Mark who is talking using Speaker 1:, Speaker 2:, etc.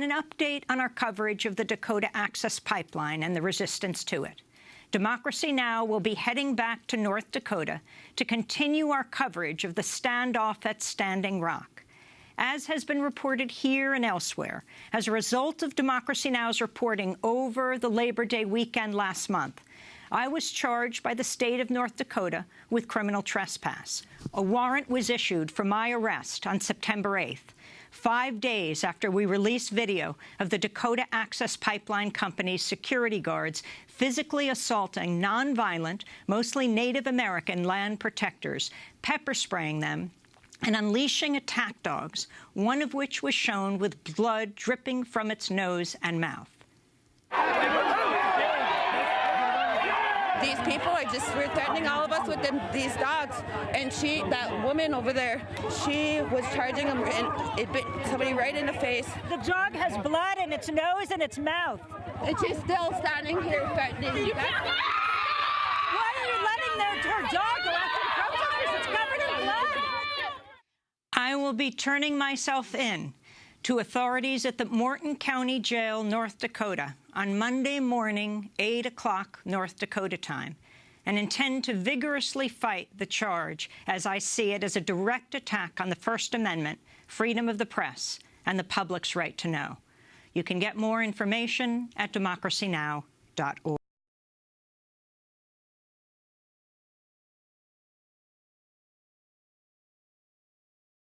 Speaker 1: and an update on our coverage of the Dakota Access Pipeline and the resistance to it. Democracy Now! will be heading back to North Dakota to continue our coverage of the standoff at Standing Rock. As has been reported here and elsewhere, as a result of Democracy Now!'s reporting over the Labor Day weekend last month, I was charged by the state of North Dakota with criminal trespass. A warrant was issued for my arrest on September 8th, five days after we released video of the Dakota Access Pipeline Company's security guards physically assaulting nonviolent, mostly Native American land protectors, pepper spraying them, and unleashing attack dogs, one of which was shown with blood dripping from its nose and mouth.
Speaker 2: These people are just were threatening all of us with them, these dogs. And she, that woman over there, she was charging them and it bit somebody right in the face.
Speaker 3: The dog has blood in its nose and its mouth.
Speaker 2: And she's still standing here threatening. You.
Speaker 3: Why are you letting their, her dog go after the protesters? It's covered in blood.
Speaker 1: I will be turning myself in to authorities at the Morton County Jail, North Dakota, on Monday morning, 8 o'clock North Dakota time, and intend to vigorously fight the charge, as I see it, as a direct attack on the First Amendment, freedom of the press, and the public's right to know. You can get more information at democracynow.org.